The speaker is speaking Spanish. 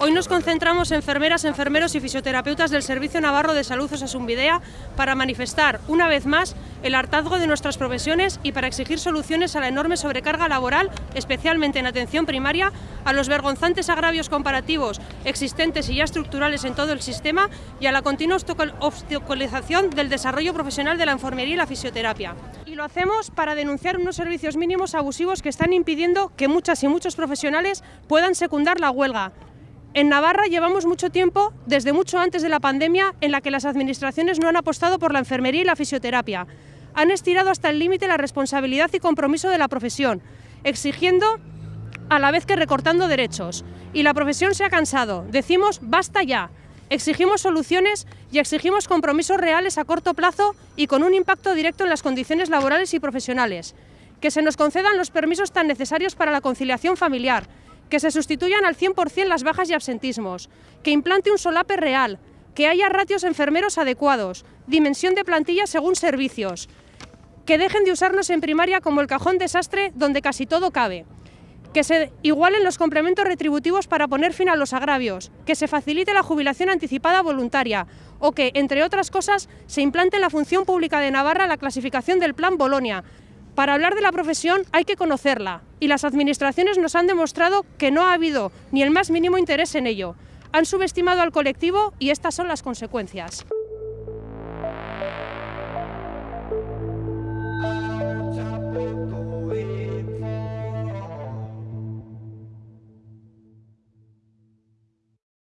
Hoy nos concentramos enfermeras, enfermeros y fisioterapeutas del Servicio Navarro de Salud Osasunvidea para manifestar, una vez más, el hartazgo de nuestras profesiones y para exigir soluciones a la enorme sobrecarga laboral, especialmente en atención primaria, a los vergonzantes agravios comparativos existentes y ya estructurales en todo el sistema y a la continua obstaculización del desarrollo profesional de la enfermería y la fisioterapia. Y lo hacemos para denunciar unos servicios mínimos abusivos que están impidiendo que muchas y muchos profesionales puedan secundar la huelga, en Navarra llevamos mucho tiempo, desde mucho antes de la pandemia, en la que las administraciones no han apostado por la enfermería y la fisioterapia. Han estirado hasta el límite la responsabilidad y compromiso de la profesión, exigiendo a la vez que recortando derechos. Y la profesión se ha cansado. Decimos basta ya. Exigimos soluciones y exigimos compromisos reales a corto plazo y con un impacto directo en las condiciones laborales y profesionales. Que se nos concedan los permisos tan necesarios para la conciliación familiar, que se sustituyan al 100% las bajas y absentismos, que implante un solape real, que haya ratios enfermeros adecuados, dimensión de plantilla según servicios, que dejen de usarnos en primaria como el cajón desastre donde casi todo cabe, que se igualen los complementos retributivos para poner fin a los agravios, que se facilite la jubilación anticipada voluntaria o que, entre otras cosas, se implante en la función pública de Navarra la clasificación del Plan Bolonia, para hablar de la profesión hay que conocerla y las administraciones nos han demostrado que no ha habido ni el más mínimo interés en ello. Han subestimado al colectivo y estas son las consecuencias.